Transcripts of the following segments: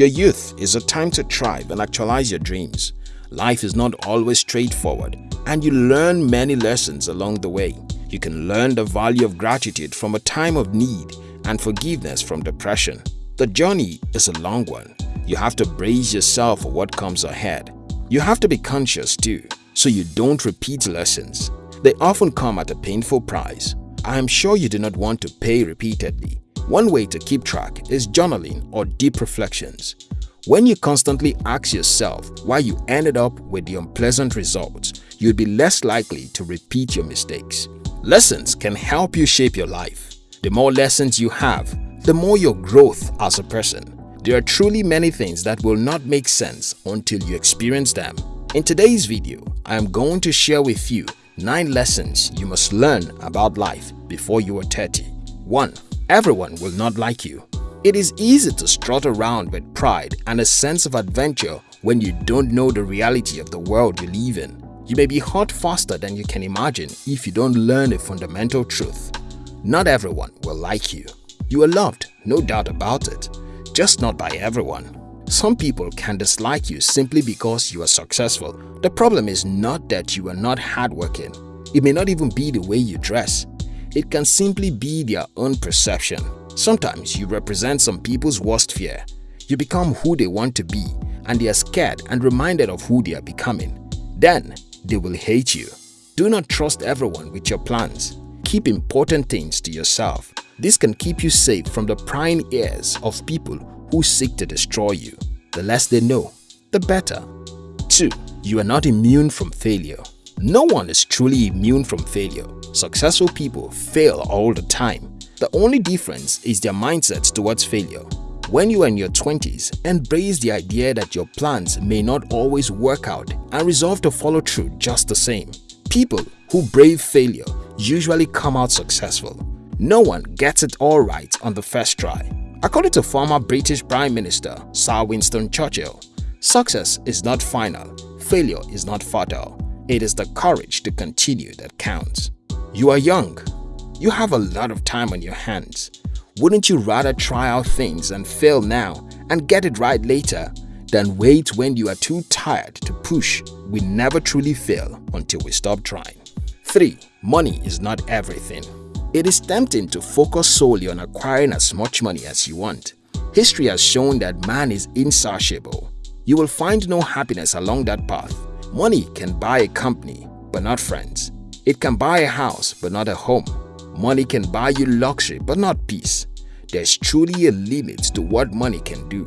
Your youth is a time to thrive and actualize your dreams. Life is not always straightforward and you learn many lessons along the way. You can learn the value of gratitude from a time of need and forgiveness from depression. The journey is a long one. You have to brace yourself for what comes ahead. You have to be conscious too, so you don't repeat lessons. They often come at a painful price. I am sure you do not want to pay repeatedly. One way to keep track is journaling or deep reflections. When you constantly ask yourself why you ended up with the unpleasant results, you'd be less likely to repeat your mistakes. Lessons can help you shape your life. The more lessons you have, the more your growth as a person. There are truly many things that will not make sense until you experience them. In today's video, I am going to share with you 9 lessons you must learn about life before you are 30. 1. Everyone will not like you. It is easy to strut around with pride and a sense of adventure when you don't know the reality of the world you live in. You may be hurt faster than you can imagine if you don't learn a fundamental truth. Not everyone will like you. You are loved, no doubt about it, just not by everyone. Some people can dislike you simply because you are successful. The problem is not that you are not hardworking. It may not even be the way you dress. It can simply be their own perception. Sometimes you represent some people's worst fear. You become who they want to be and they are scared and reminded of who they are becoming. Then they will hate you. Do not trust everyone with your plans. Keep important things to yourself. This can keep you safe from the prying ears of people who seek to destroy you. The less they know, the better. 2. You are not immune from failure. No one is truly immune from failure. Successful people fail all the time. The only difference is their mindset towards failure. When you are in your 20s, embrace the idea that your plans may not always work out and resolve to follow through just the same. People who brave failure usually come out successful. No one gets it all right on the first try. According to former British Prime Minister Sir Winston Churchill, success is not final, failure is not fatal. It is the courage to continue that counts. You are young. You have a lot of time on your hands. Wouldn't you rather try out things and fail now and get it right later than wait when you are too tired to push? We never truly fail until we stop trying. 3. Money is not everything. It is tempting to focus solely on acquiring as much money as you want. History has shown that man is insatiable. You will find no happiness along that path. Money can buy a company, but not friends. It can buy a house, but not a home. Money can buy you luxury, but not peace. There's truly a limit to what money can do.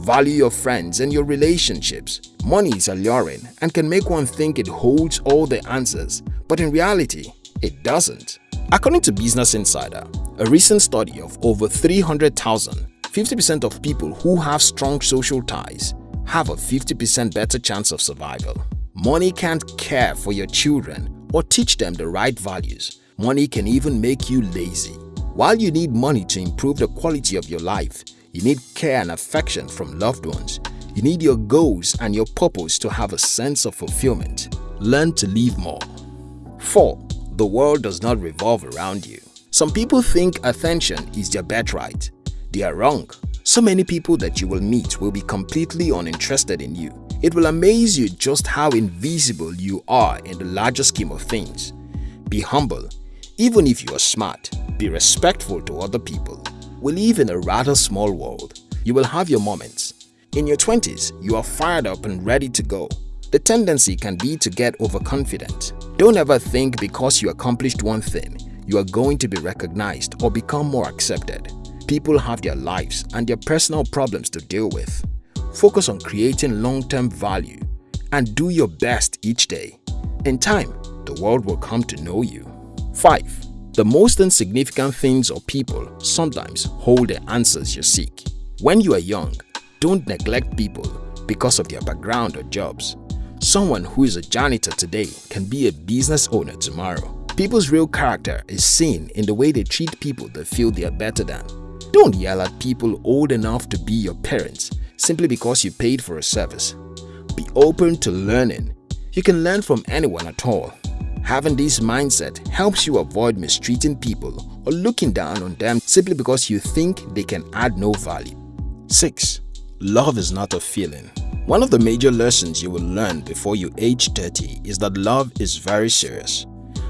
Value your friends and your relationships. Money is alluring and can make one think it holds all the answers, but in reality, it doesn't. According to Business Insider, a recent study of over 300,000, 50% of people who have strong social ties have a 50% better chance of survival. Money can't care for your children or teach them the right values. Money can even make you lazy. While you need money to improve the quality of your life, you need care and affection from loved ones. You need your goals and your purpose to have a sense of fulfillment. Learn to live more. 4. The world does not revolve around you. Some people think attention is their birthright. They are wrong. So many people that you will meet will be completely uninterested in you. It will amaze you just how invisible you are in the larger scheme of things. Be humble. Even if you are smart, be respectful to other people. We live in a rather small world. You will have your moments. In your 20s, you are fired up and ready to go. The tendency can be to get overconfident. Don't ever think because you accomplished one thing, you are going to be recognized or become more accepted. People have their lives and their personal problems to deal with. Focus on creating long-term value and do your best each day. In time, the world will come to know you. 5. The most insignificant things or people sometimes hold the answers you seek. When you are young, don't neglect people because of their background or jobs. Someone who is a janitor today can be a business owner tomorrow. People's real character is seen in the way they treat people they feel they are better than. Don't yell at people old enough to be your parents simply because you paid for a service. Be open to learning. You can learn from anyone at all. Having this mindset helps you avoid mistreating people or looking down on them simply because you think they can add no value. 6. love is not a feeling. One of the major lessons you will learn before you age 30 is that love is very serious.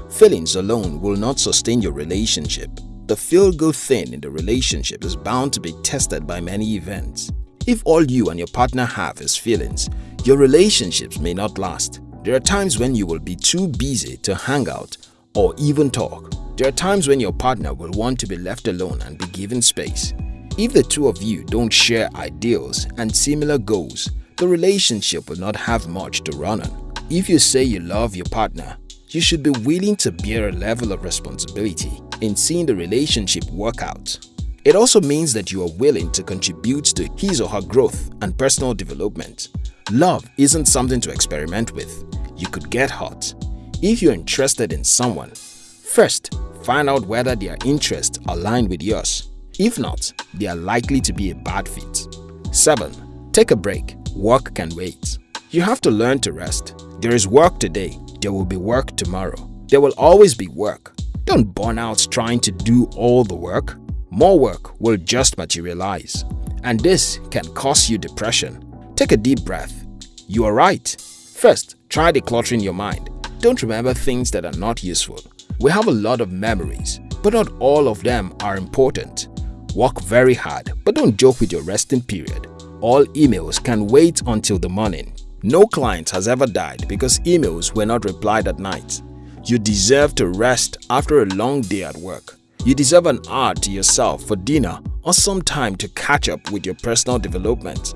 Feelings alone will not sustain your relationship. The feel-good thing in the relationship is bound to be tested by many events. If all you and your partner have is feelings, your relationships may not last. There are times when you will be too busy to hang out or even talk. There are times when your partner will want to be left alone and be given space. If the two of you don't share ideals and similar goals, the relationship will not have much to run on. If you say you love your partner, you should be willing to bear a level of responsibility in seeing the relationship work out. It also means that you are willing to contribute to his or her growth and personal development. Love isn't something to experiment with. You could get hurt. If you're interested in someone, first find out whether their interests align with yours. If not, they are likely to be a bad fit. 7. Take a break. Work can wait. You have to learn to rest. There is work today, there will be work tomorrow. There will always be work. Don't burn out trying to do all the work. More work will just materialize. And this can cause you depression. Take a deep breath. You are right. First, try decluttering your mind. Don't remember things that are not useful. We have a lot of memories, but not all of them are important. Work very hard, but don't joke with your resting period. All emails can wait until the morning. No client has ever died because emails were not replied at night. You deserve to rest after a long day at work. You deserve an hour to yourself for dinner or some time to catch up with your personal development.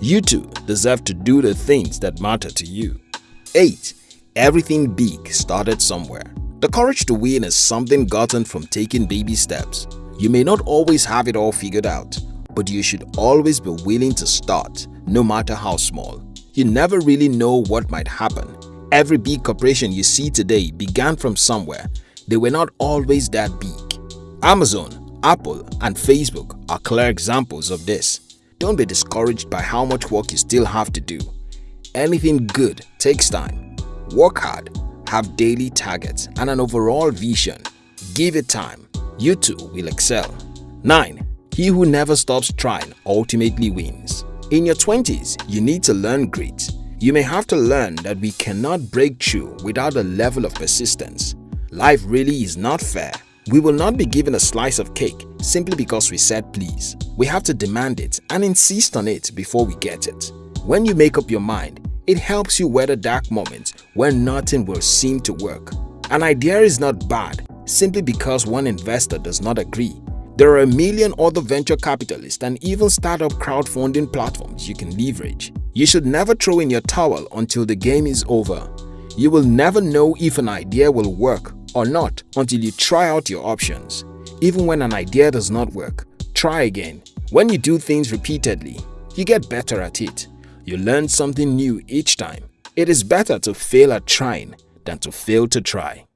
You too deserve to do the things that matter to you. 8. Everything big started somewhere. The courage to win is something gotten from taking baby steps. You may not always have it all figured out, but you should always be willing to start, no matter how small. You never really know what might happen. Every big corporation you see today began from somewhere. They were not always that big. Amazon, Apple, and Facebook are clear examples of this. Don't be discouraged by how much work you still have to do. Anything good takes time. Work hard, have daily targets and an overall vision. Give it time you too will excel. 9. He who never stops trying ultimately wins. In your 20s, you need to learn grit. You may have to learn that we cannot break through without a level of persistence. Life really is not fair. We will not be given a slice of cake simply because we said please. We have to demand it and insist on it before we get it. When you make up your mind, it helps you weather dark moments when nothing will seem to work. An idea is not bad simply because one investor does not agree. There are a million other venture capitalists and even startup crowdfunding platforms you can leverage. You should never throw in your towel until the game is over. You will never know if an idea will work or not until you try out your options. Even when an idea does not work, try again. When you do things repeatedly, you get better at it. You learn something new each time. It is better to fail at trying than to fail to try.